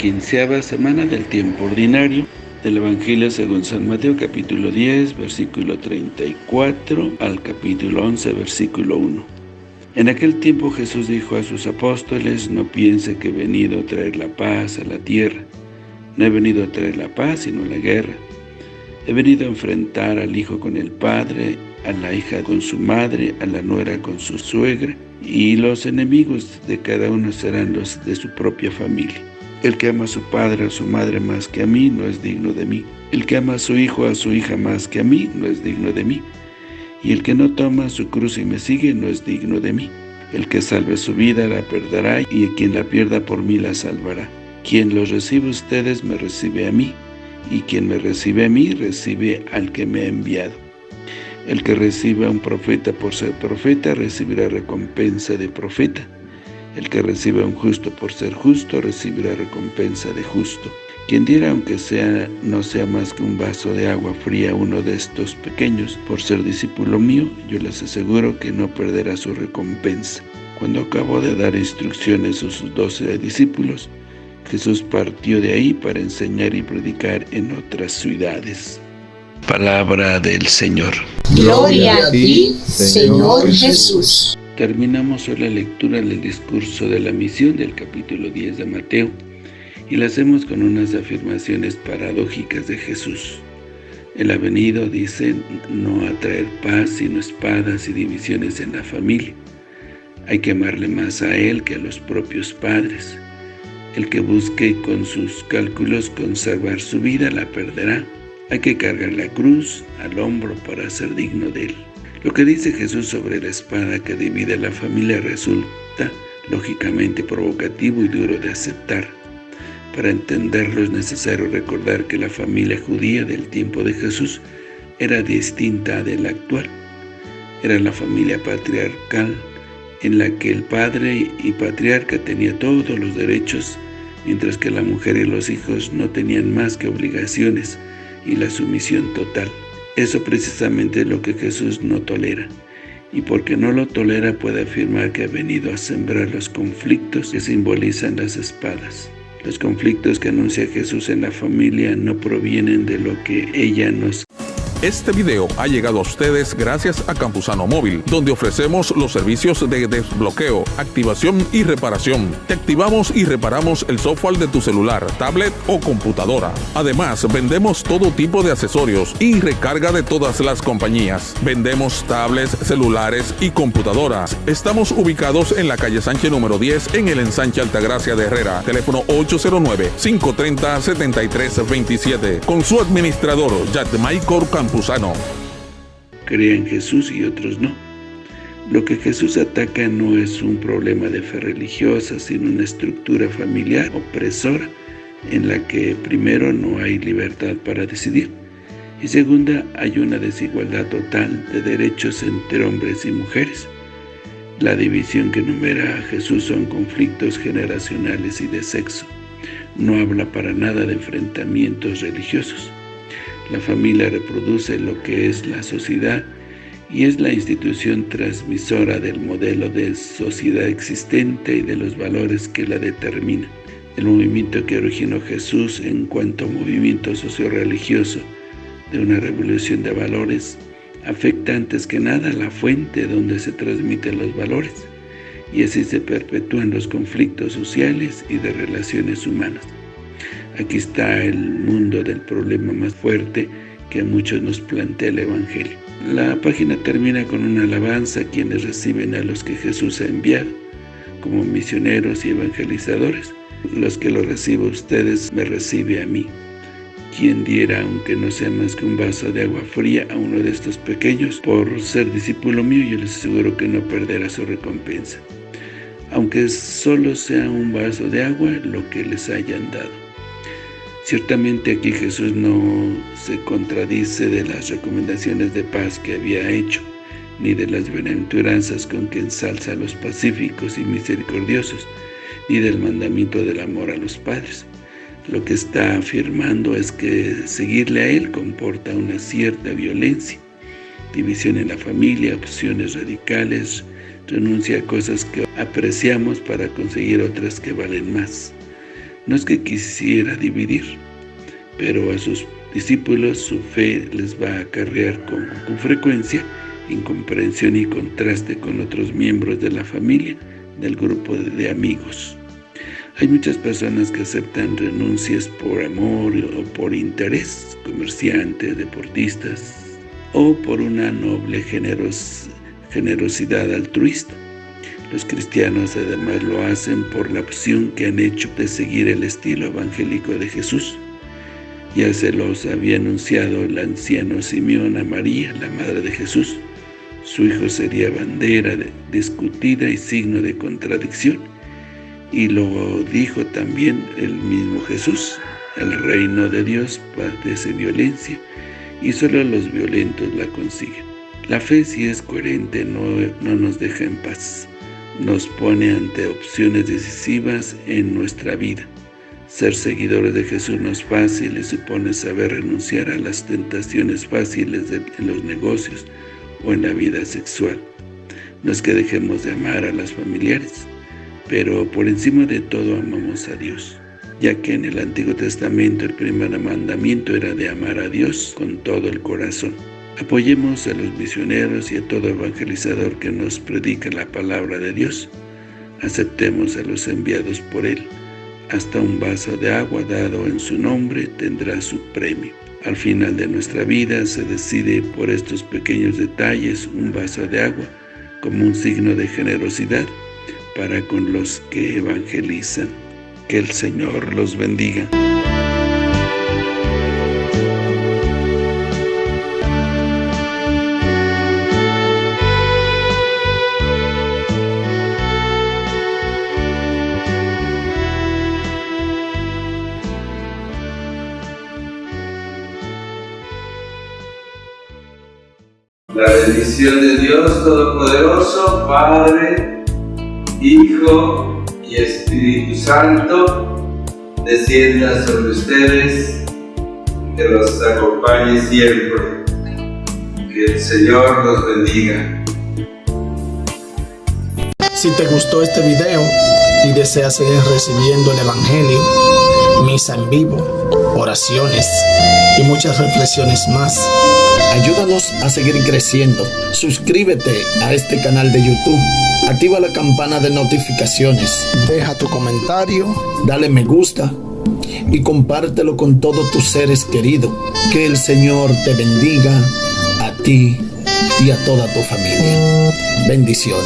quinceava semana del tiempo ordinario del Evangelio según San Mateo, capítulo 10, versículo 34 al capítulo 11, versículo 1. En aquel tiempo Jesús dijo a sus apóstoles, no piense que he venido a traer la paz a la tierra. No he venido a traer la paz, sino la guerra. He venido a enfrentar al hijo con el padre, a la hija con su madre, a la nuera con su suegra, y los enemigos de cada uno serán los de su propia familia. El que ama a su padre a su madre más que a mí, no es digno de mí. El que ama a su hijo o a su hija más que a mí, no es digno de mí. Y el que no toma su cruz y me sigue, no es digno de mí. El que salve su vida la perderá, y quien la pierda por mí la salvará. Quien los recibe a ustedes, me recibe a mí, y quien me recibe a mí, recibe al que me ha enviado. El que recibe a un profeta por ser profeta, recibirá recompensa de profeta. El que recibe a un justo por ser justo, recibirá recompensa de justo. Quien diera, aunque sea no sea más que un vaso de agua fría a uno de estos pequeños, por ser discípulo mío, yo les aseguro que no perderá su recompensa. Cuando acabó de dar instrucciones a sus doce discípulos, Jesús partió de ahí para enseñar y predicar en otras ciudades. Palabra del Señor. Gloria a ti, Señor Jesús. Terminamos hoy la lectura del discurso de la misión del capítulo 10 de Mateo y la hacemos con unas afirmaciones paradójicas de Jesús. Él ha venido, dice, no a traer paz, sino espadas y divisiones en la familia. Hay que amarle más a Él que a los propios padres. El que busque con sus cálculos conservar su vida la perderá. Hay que cargar la cruz al hombro para ser digno de Él. Lo que dice Jesús sobre la espada que divide la familia resulta lógicamente provocativo y duro de aceptar. Para entenderlo es necesario recordar que la familia judía del tiempo de Jesús era distinta de la actual. Era la familia patriarcal en la que el padre y patriarca tenía todos los derechos, mientras que la mujer y los hijos no tenían más que obligaciones y la sumisión total. Eso precisamente es lo que Jesús no tolera. Y porque no lo tolera puede afirmar que ha venido a sembrar los conflictos que simbolizan las espadas. Los conflictos que anuncia Jesús en la familia no provienen de lo que ella nos este video ha llegado a ustedes gracias a Campusano Móvil, donde ofrecemos los servicios de desbloqueo, activación y reparación. Te activamos y reparamos el software de tu celular, tablet o computadora. Además, vendemos todo tipo de accesorios y recarga de todas las compañías. Vendemos tablets, celulares y computadoras. Estamos ubicados en la calle Sánchez número 10 en el ensanche Altagracia de Herrera. Teléfono 809-530-7327. Con su administrador, Michael Campusano. Creen en Jesús y otros no. Lo que Jesús ataca no es un problema de fe religiosa, sino una estructura familiar opresora en la que primero no hay libertad para decidir y segunda hay una desigualdad total de derechos entre hombres y mujeres. La división que enumera a Jesús son conflictos generacionales y de sexo. No habla para nada de enfrentamientos religiosos. La familia reproduce lo que es la sociedad y es la institución transmisora del modelo de sociedad existente y de los valores que la determina. El movimiento que originó Jesús en cuanto a movimiento socio-religioso de una revolución de valores afecta antes que nada la fuente donde se transmiten los valores y así se perpetúan los conflictos sociales y de relaciones humanas. Aquí está el mundo del problema más fuerte que a muchos nos plantea el Evangelio. La página termina con una alabanza a quienes reciben a los que Jesús ha enviado, como misioneros y evangelizadores. Los que lo recibo ustedes, me recibe a mí. Quien diera, aunque no sea más que un vaso de agua fría a uno de estos pequeños, por ser discípulo mío, yo les aseguro que no perderá su recompensa. Aunque solo sea un vaso de agua, lo que les hayan dado. Ciertamente aquí Jesús no se contradice de las recomendaciones de paz que había hecho, ni de las bienaventuranzas con que ensalza a los pacíficos y misericordiosos, ni del mandamiento del amor a los padres. Lo que está afirmando es que seguirle a Él comporta una cierta violencia, división en la familia, opciones radicales, renuncia a cosas que apreciamos para conseguir otras que valen más. No es que quisiera dividir, pero a sus discípulos su fe les va a acarrear con, con frecuencia incomprensión y contraste con otros miembros de la familia, del grupo de amigos. Hay muchas personas que aceptan renuncias por amor o por interés, comerciantes, deportistas, o por una noble generosidad altruista. Los cristianos además lo hacen por la opción que han hecho de seguir el estilo evangélico de Jesús. Ya se los había anunciado el anciano Simeón a María, la madre de Jesús. Su hijo sería bandera discutida y signo de contradicción y lo dijo también el mismo Jesús, el reino de Dios padece violencia y solo los violentos la consiguen. La fe si es coherente no, no nos deja en paz, nos pone ante opciones decisivas en nuestra vida. Ser seguidores de Jesús no es fácil y supone saber renunciar a las tentaciones fáciles en los negocios o en la vida sexual. No es que dejemos de amar a las familiares, pero por encima de todo amamos a Dios, ya que en el Antiguo Testamento el primer mandamiento era de amar a Dios con todo el corazón. Apoyemos a los misioneros y a todo evangelizador que nos predica la palabra de Dios. Aceptemos a los enviados por Él. Hasta un vaso de agua dado en su nombre tendrá su premio. Al final de nuestra vida se decide por estos pequeños detalles un vaso de agua como un signo de generosidad para con los que evangelizan. Que el Señor los bendiga. Bendición de Dios Todopoderoso, Padre, Hijo y Espíritu Santo, descienda sobre ustedes, que los acompañe siempre. Que el Señor los bendiga. Si te gustó este video y deseas seguir recibiendo el Evangelio, misa en vivo, oraciones y muchas reflexiones más, ayúdanos a seguir creciendo. Suscríbete a este canal de YouTube Activa la campana de notificaciones. Deja tu comentario. Dale me gusta. Y compártelo con todos tus seres queridos. Que el Señor te bendiga a ti y a toda tu familia. Bendiciones.